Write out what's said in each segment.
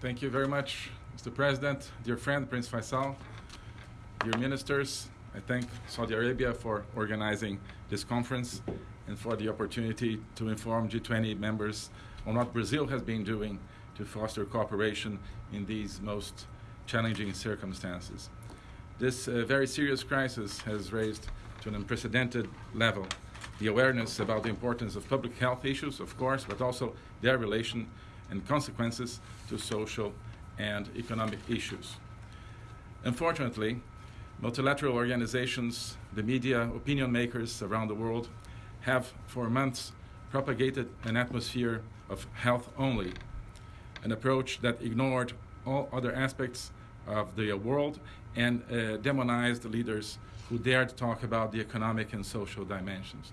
Thank you very much, Mr. President, dear friend Prince Faisal, dear ministers. I thank Saudi Arabia for organizing this conference and for the opportunity to inform G20 members on what Brazil has been doing to foster cooperation in these most challenging circumstances. This uh, very serious crisis has raised to an unprecedented level the awareness about the importance of public health issues, of course, but also their relation and consequences to social and economic issues. Unfortunately, multilateral organizations, the media, opinion makers around the world have for months propagated an atmosphere of health only, an approach that ignored all other aspects of the world and uh, demonized leaders who dared to talk about the economic and social dimensions.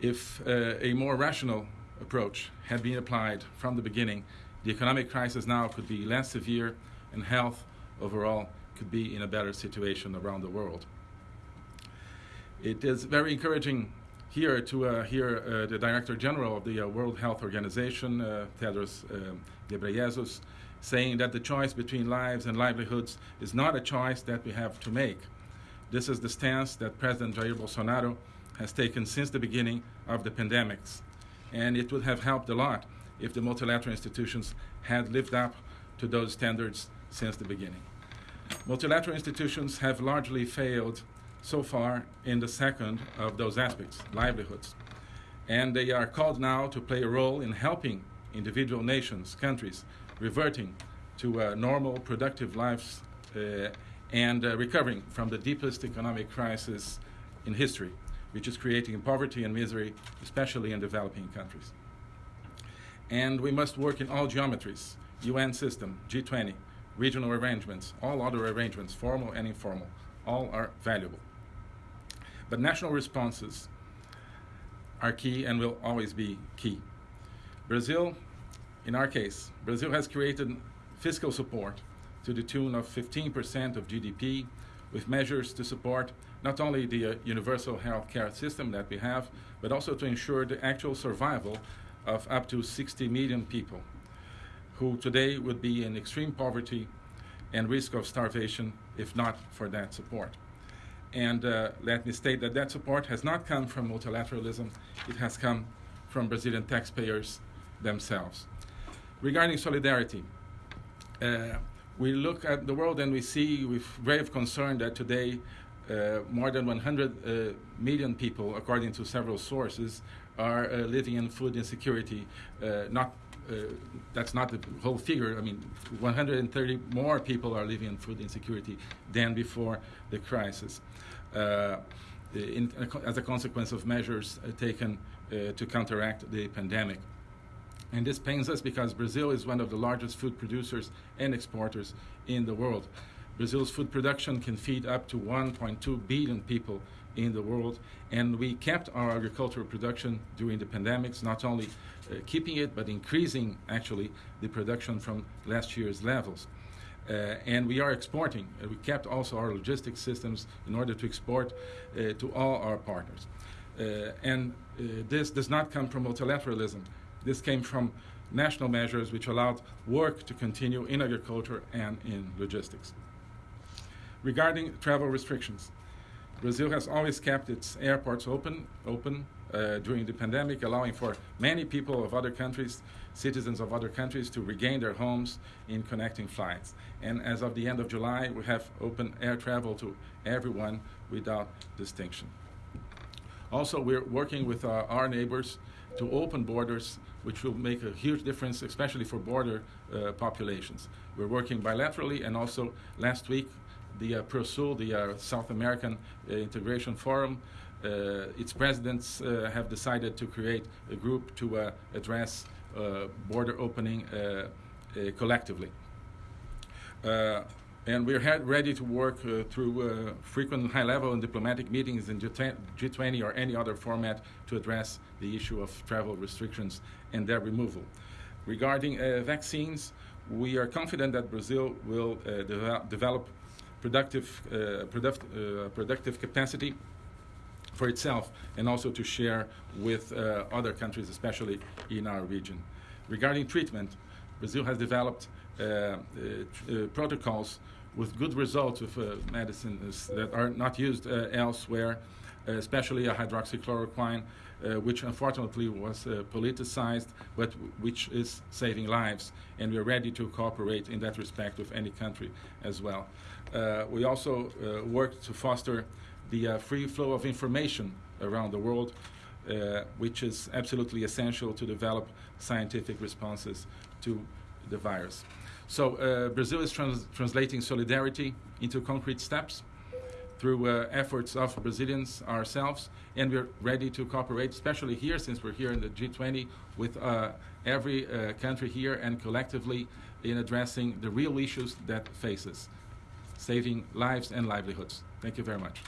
If uh, a more rational approach had been applied from the beginning, the economic crisis now could be less severe and health overall could be in a better situation around the world. It is very encouraging here to uh, hear uh, the Director General of the uh, World Health Organization, uh, Tedros uh, Ghebreyesus, saying that the choice between lives and livelihoods is not a choice that we have to make. This is the stance that President Jair Bolsonaro has taken since the beginning of the pandemics. And it would have helped a lot if the multilateral institutions had lived up to those standards since the beginning. Multilateral institutions have largely failed so far in the second of those aspects, livelihoods. And they are called now to play a role in helping individual nations, countries, reverting to uh, normal, productive lives uh, and uh, recovering from the deepest economic crisis in history, which is creating poverty and misery, especially in developing countries. And we must work in all geometries, UN system, G20, regional arrangements, all other arrangements, formal and informal, all are valuable. But national responses are key and will always be key. Brazil, in our case, Brazil has created fiscal support to the tune of 15% of GDP with measures to support not only the uh, universal health care system that we have, but also to ensure the actual survival of up to 60 million people who today would be in extreme poverty and risk of starvation if not for that support. And uh, let me state that that support has not come from multilateralism, it has come from Brazilian taxpayers themselves. Regarding solidarity, uh, we look at the world and we see with grave concern that today uh, more than 100 uh, million people, according to several sources, are uh, living in food insecurity. Uh, not uh, that's not the whole figure. I mean, 130 more people are living in food insecurity than before the crisis, uh, in, as a consequence of measures taken to counteract the pandemic. And this pains us because Brazil is one of the largest food producers and exporters in the world. Brazil's food production can feed up to 1.2 billion people in the world, and we kept our agricultural production during the pandemics, not only uh, keeping it, but increasing actually the production from last year's levels. Uh, and we are exporting. Uh, we kept also our logistics systems in order to export uh, to all our partners. Uh, and uh, this does not come from multilateralism. This came from national measures which allowed work to continue in agriculture and in logistics. Regarding travel restrictions, Brazil has always kept its airports open, open uh, during the pandemic, allowing for many people of other countries, citizens of other countries, to regain their homes in connecting flights. And as of the end of July, we have open air travel to everyone without distinction. Also, we're working with uh, our neighbors to open borders, which will make a huge difference, especially for border uh, populations. We're working bilaterally, and also last week, the uh, ProSul, the uh, South American uh, Integration Forum, uh, its presidents uh, have decided to create a group to address border opening collectively and we're ready to work uh, through uh, frequent high-level and diplomatic meetings in G20 or any other format to address the issue of travel restrictions and their removal. Regarding uh, vaccines, we are confident that Brazil will uh, de develop productive, uh, product, uh, productive capacity for itself and also to share with other countries, especially in our region. Regarding treatment, Brazil has developed uh, uh, uh, protocols with good results with uh, medicines that are not used uh, elsewhere, uh, especially a hydroxychloroquine, uh, which unfortunately was uh, politicized, but which is saving lives. And we're ready to cooperate in that respect with any country as well. Uh, we also uh, work to foster the uh, free flow of information around the world, uh, which is absolutely essential to develop scientific responses to the virus. So uh, Brazil is trans- translating solidarity into concrete steps through uh, efforts of Brazilians ourselves, and we're ready to cooperate, especially here, since we're here in the G20, with uh, every uh, country here and collectively in addressing the real issues that faces, saving lives and livelihoods. Thank you very much.